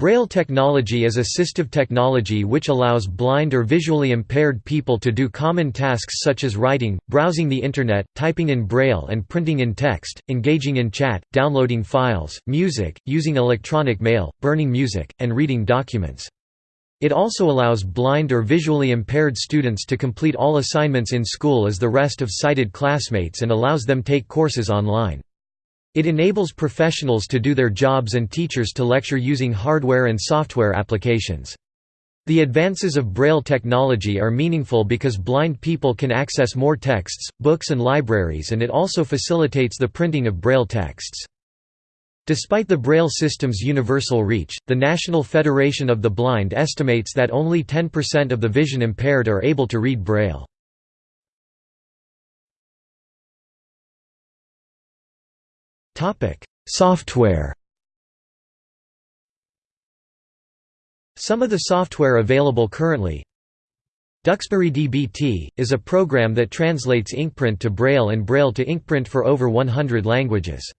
Braille technology is assistive technology which allows blind or visually impaired people to do common tasks such as writing, browsing the Internet, typing in Braille and printing in text, engaging in chat, downloading files, music, using electronic mail, burning music, and reading documents. It also allows blind or visually impaired students to complete all assignments in school as the rest of sighted classmates and allows them take courses online. It enables professionals to do their jobs and teachers to lecture using hardware and software applications. The advances of Braille technology are meaningful because blind people can access more texts, books and libraries and it also facilitates the printing of Braille texts. Despite the Braille system's universal reach, the National Federation of the Blind estimates that only 10% of the vision impaired are able to read Braille. Software Some of the software available currently Duxbury DBT, is a program that translates inkprint to Braille and Braille to inkprint for over 100 languages.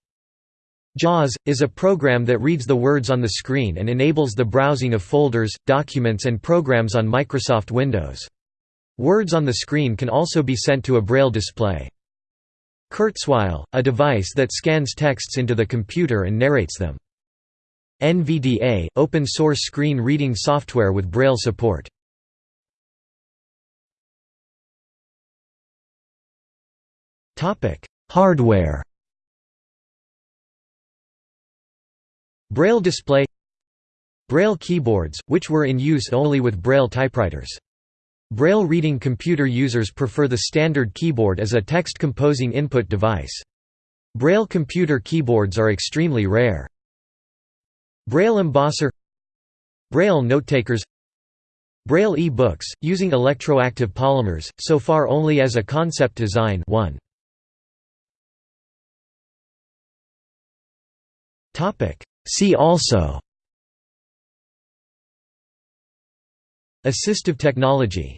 JAWS, is a program that reads the words on the screen and enables the browsing of folders, documents and programs on Microsoft Windows. Words on the screen can also be sent to a Braille display. Kurzweil, a device that scans texts into the computer and narrates them. NVDA, open source screen reading software with Braille support. Hardware Braille display Braille keyboards, which were in use only with Braille typewriters. Braille reading computer users prefer the standard keyboard as a text composing input device. Braille computer keyboards are extremely rare. Braille embosser Braille notetakers Braille e-books, using electroactive polymers, so far only as a concept design 1. See also Assistive technology